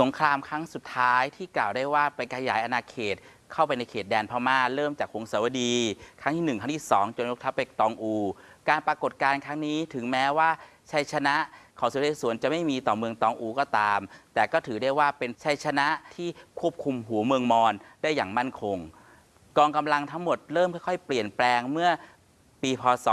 สงครามครั้งสุดท้ายที่กล่าวได้ว่าไปขยายอาณาเขตเข้าไปในเขตแดนพม่าเริ่มจากหงสาวดี ครั้งที่ 1 ครั้งที่ 2 จนยกทัพไปตองอู การปรากฏการณ์ครั้งนี้ถึงแม้ว่าชัยชนะ ของสุเดชสวนจะไม่มีต่อเมืองตองอูก็ตาม แต่ก็ถือได้ว่าเป็นชัยชนะที่ควบคุมหัวเมืองมอญได้อย่างมั่นคง กองกำลังทั้งหมดเริ่มค่อยๆ เปลี่ยนแปลงเมื่อปีพศ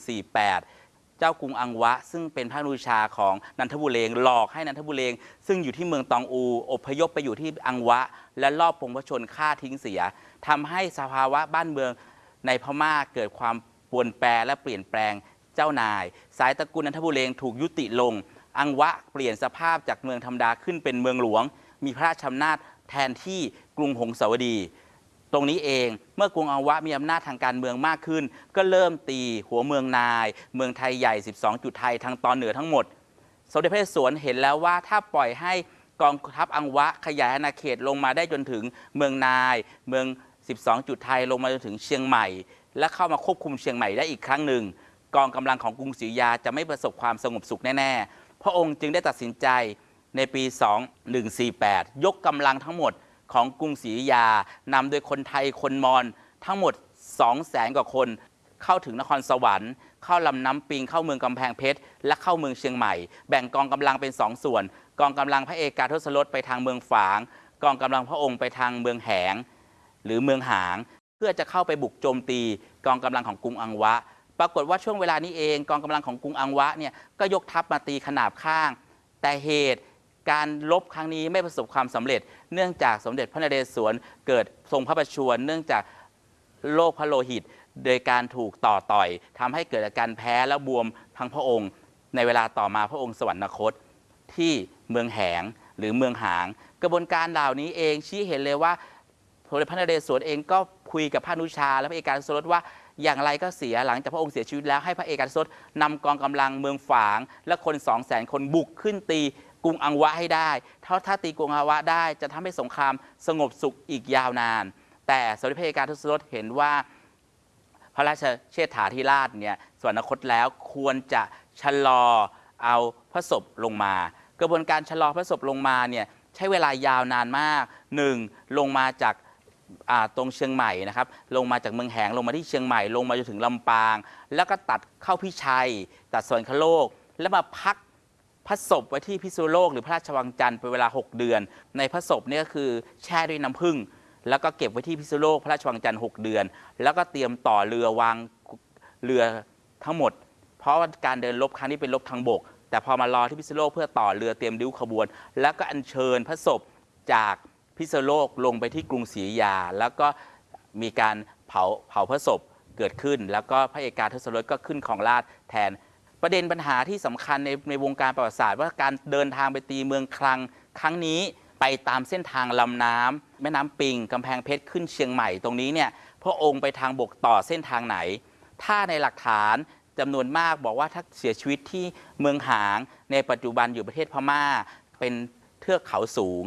2148 เจ้ากรุงอังวะ ซึ่งเป็นพระนูชาของนันทบุเรงหลอกให้นันทบุเรงซึ่งอยู่ที่เมืองตองอูอพยพไปอยู่ที่อังวะ และลอบปงพชนฆ่าทิ้งเสียทำให้สภาวะบ้านเมืองในพม่าเกิดความปวนแปรและเปลี่ยนแปลง เจ้านาย สายตระกูลนันทบุเรงถูกยุติลง อังวะเปลี่ยนสภาพจากเมืองธรรมดาขึ้นเป็นเมืองหลวง มีพระราชอำนาจแทนที่กรุงหงสาวดี ตรงนี้เองเมื่อกรุงอังวะมีอำนาจทางการเมืองมากขึ้น ก็เริ่มตีหัวเมืองนาย เมืองไทยใหญ่ 12 จุดไทยทางตอนเหนือทั้งหมด สมเด็จพระนเรศวรเห็นแล้วว่าถ้าปล่อยให้กองทัพอังวะขยายอาณาเขตลงมาได้จนถึงเมืองนาย เมือง 12 จุดไทยลงมาจนถึงเชียงใหม่ และเข้ามาควบคุมเชียงใหม่ได้อีกครั้งหนึ่ง กองกำลังของกรุงศรีอยุธยาจะไม่ประสบความสงบสุขแน่ๆ พระองค์จึงได้ตัดสินใจในปี 2148 ยกกำลังทั้งหมดของกรุงศรีอยุธยานำโดยคนไทยคนมอญทั้งหมด2แสนกว่าคน เข้าถึงนครสวรรค์ เข้าลำน้ำปิง เข้าเมืองกำแพงเพชร และเข้าเมืองเชียงใหม่ แบ่งกองกำลังเป็น2ส่วน กองกำลังพระเอกาทศรสไปทางเมืองฝาง กองกำลังพระองค์ไปทางเมืองแหง หรือเมืองหาง เพื่อจะเข้าไปบุกโจมตีกองกำลังของกรุงอังวะ ปรากฏว่าช่วงเวลานี้เองกองกำลังของกรุงอังวะเนี่ยก็ยกทัพมาตีขนาบข้าง แต่เหตุการลบครั้งนี้ไม่ประสบความสำเร็จ เนื่องจากสมเด็จพระนเรศวรเกิดทรงพระประชวรเนื่องจากโรคพระโลหิต โดยการถูกต่อต่อยทำให้เกิดอาการแพ้และบวมทั้งพระองค์ ในเวลาต่อมาพระองค์สวรรคต ที่เมืองแหงหรือเมืองหาง กระบวนการเหล่านี้เองชี้เห็นเลยว่าสมเด็จพระนเรศวรเองก็คุยกับพระนุชา และพระเอกาทศรสว่า อย่างไรก็เสียหลังจากพระองค์เสียชีวิตแล้วให้พระเอกาทศรสนำกองกำลังเมืองฝาง และคนสองแสนคนบุกขึ้นตีกรุงอังวะให้ได้ถ้าถ้าตีกรุงอังวะได้จะทำให้สงครามสงบสุขอีกยาวนาน แต่สมเด็จพระเอกาทศรสเห็นว่าพระราชเชษฐาธิราชเนี่ยสวรรคตแล้วควรจะชะลอเอาพระศพลงมา กระบวนการชะลอพระศพลงมาเนี่ยใช้เวลายาวนานมาก 1. ลงมาจาก ตรงเชียงใหม่นะครับลงมาจากเมืองแหงลงมาที่เชียงใหม่ลงมาจนถึงลำปาง แล้วก็ตัดเข้าพิชัย ตัดสวรรคโลก แล้วมาพักพระศพไว้ที่พิษณุโลกหรือพระราชวังจันทร์เป็นเวลา 6 เดือน ในพระศพนี่ก็คือแช่ด้วยน้ำผึ้งแล้วก็เก็บไว้ที่พิษณุโลกพระราชวังจันทร์6เดือน แล้วก็เตรียมต่อเรือวางเรือทั้งหมด เพราะว่าการเดินรบครั้งนี้เป็นรบทางบก แต่พอมารอที่พิษณุโลกเพื่อต่อเรือเตรียมดิ้วขบวน แล้วก็อัญเชิญพระศพจาก พิษโลกลงไปที่กรุงศรีอยุธยา แล้วก็มีการเผาเผาพระศพเกิดขึ้น แล้วก็พระเอกาทศรสก็ขึ้นของราชแทนประเด็นปัญหาที่สำคัญในในวงการประวัติศาสตร์ว่าการเดินทางไปตีเมืองคลัง ครั้งนี้ไปตามเส้นทางลำน้ำแม่น้ำปิงกำแพงเพชรขึ้นเชียงใหม่ตรงนี้เนี่ยพระองค์ไปทางบกต่อเส้นทางไหน ถ้าในหลักฐานจำนวนมากบอกว่าถ้าเสียชีวิตที่เมืองหาง ในปัจจุบันอยู่ประเทศพม่า เป็นเทือกเขาสูง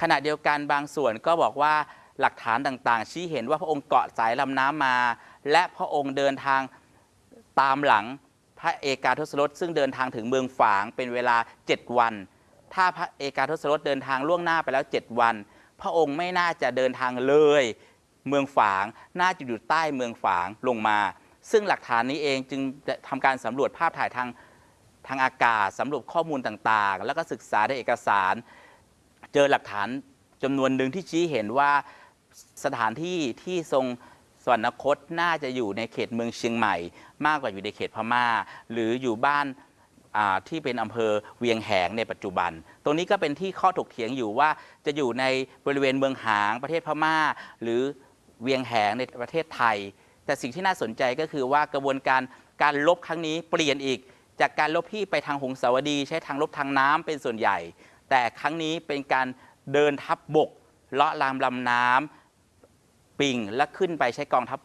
ขณะเดียวกันบางส่วนก็บอกว่าหลักฐานต่างๆ ชี้เห็นว่าพระองค์เกาะสายลำน้ำมา และพระองค์เดินทางตามหลังพระเอกาทศรสซึ่งเดินทางถึงเมืองฝางเป็นเวลา 7 วัน ถ้าพระเอกาทศรสเดินทางล่วงหน้าไปแล้ว 7 วัน พระองค์ไม่น่าจะเดินทางเลย เมืองฝาง น่าจะอยู่ใต้เมืองฝางลงมา ซึ่งหลักฐานนี้เองจึงทำการสำรวจภาพถ่ายทางทางอากาศสำรวจข้อมูลต่างๆ แล้วก็ศึกษาในเอกสาร เจอหลักฐานจำนวนหนึ่งที่ชี้เห็นว่าสถานที่ที่ทรงสวรรคตน่าจะอยู่ในเขตเมืองเชียงใหม่ มากกว่าอยู่ในเขตพม่า หรืออยู่บ้านที่เป็นอำเภอเวียงแหงในปัจจุบัน ตรงนี้ก็เป็นที่ข้อถกเถียงอยู่ว่าจะอยู่ในบริเวณเมืองหางประเทศพม่า หรือเวียงแหงในประเทศไทย แต่สิ่งที่น่าสนใจก็คือว่ากระบวนการการลบครั้งนี้เปลี่ยนอีก จากการลบที่ไปทางหงสาวดี ใช้ทางลบทางน้ำเป็นส่วนใหญ่ แต่ครั้งนี้เป็นการเดินทัพบบกเลาะลามลำน้ำปิงและขึ้นไปใช้กองทัพ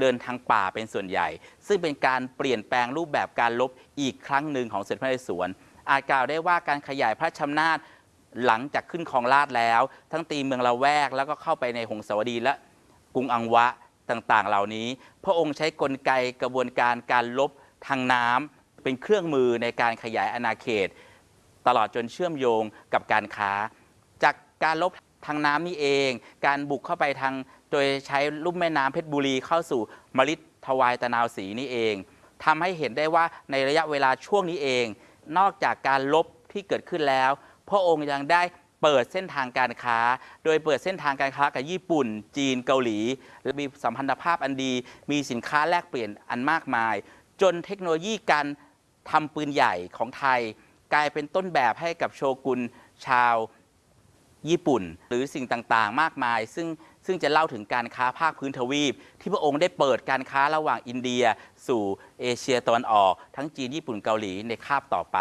เดินทางป่าเป็นส่วนใหญ่ ซึ่งเป็นการเปลี่ยนแปลงรูปแบบการลบอีกครั้งหนึ่งของเสด็จพระนเรศวรอาจกล่าวได้ว่าการขยายพระชำนาจหลังจากขึ้นครองราชย์แล้ว ทั้งตีเมืองละแวกแล้วก็เข้าไปในหงสาวดีและกรุงอังวะต่างๆ เหล่านี้ พระองค์ใช้กลไกกระบวนการการลบทางน้ำเป็นเครื่องมือในการขยายอาณาเขต ตลอดจนเชื่อมโยงกับการค้า จากการลบทางน้ำนี่เอง การบุกเข้าไปทางโดยใช้ลุ่มแม่น้ำเพชรบุรีเข้าสู่มฤทวายตะนาวศรีนี่เองทำให้เห็นได้ว่าในระยะเวลาช่วงนี้เอง นอกจากการลบที่เกิดขึ้นแล้ว พระองค์ยังได้เปิดเส้นทางการค้า โดยเปิดเส้นทางการค้ากับญี่ปุ่น จีนเกาหลีและมีสัมพันธภาพอันดี มีสินค้าแลกเปลี่ยนอันมากมาย จนเทคโนโลยีการทำปืนใหญ่ของไทย กลายเป็นต้นแบบให้กับโชกุนชาวญี่ปุ่น หรือสิ่งต่างๆ มากมาย ซึ่งซึ่งจะเล่าถึงการค้าภาคพื้นทวีป ที่พระองค์ได้เปิดการค้าระหว่างอินเดีย สู่เอเชียตะวันออก ทั้งจีนญี่ปุ่นเกาหลีในคาบต่อไป